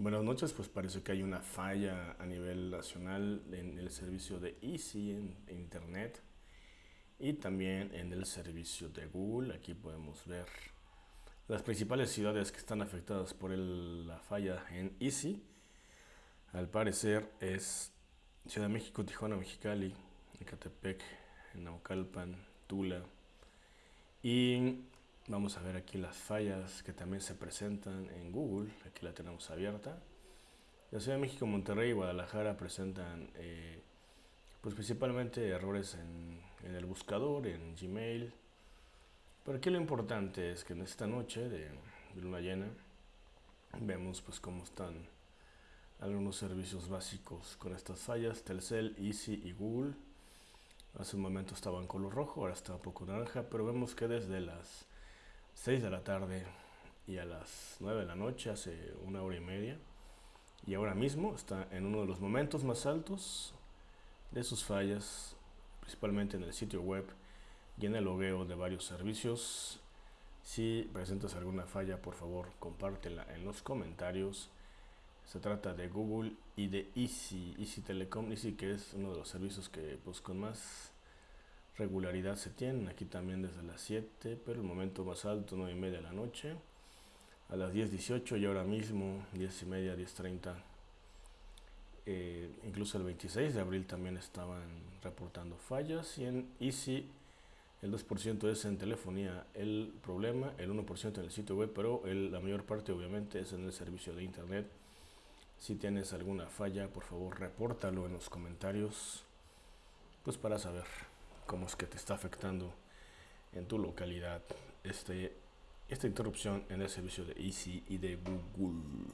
Buenas noches, pues parece que hay una falla a nivel nacional en el servicio de Easy en Internet y también en el servicio de Google. Aquí podemos ver las principales ciudades que están afectadas por la falla en Easy. Al parecer es Ciudad de México, Tijuana, Mexicali, Ecatepec, Naucalpan, Tula. Y vamos a ver aquí las fallas que también se presentan en Google. Aquí la tenemos abierta. La Ciudad de México, Monterrey y Guadalajara presentan eh, pues principalmente errores en, el buscador, en Gmail. Pero aquí lo importante es que en esta noche de, luna llena vemos pues cómo están algunos servicios básicos con estas fallas, Telcel, Easy y Google. Hace un momento estaba en color rojo, ahora está un poco naranja, pero vemos que desde las 6 de la tarde y a las 9 de la noche, hace una hora y media, y ahora mismo está en uno de los momentos más altos de sus fallas, principalmente en el sitio web y en el logueo de varios servicios. Si presentas alguna falla, por favor, compártela en los comentarios. Se trata de Google y de Easy, Easy Telecom, Easy que es uno de los servicios que pues más regularidad se tienen. Aquí también desde las 7, pero el momento más alto 9 y media de la noche. A las 10.18 y ahora mismo 10 y media, 10.30. Eh, incluso el 26 de abril también estaban reportando fallas y en Easy el 2% es en telefonía el problema, el 1% en el sitio web, pero la mayor parte obviamente es en el servicio de internet si tienes alguna falla, por favor, repórtalo en los comentarios, pues para saber cómo es que te está afectando en tu localidad este, esta interrupción en el servicio de Easy y de Google.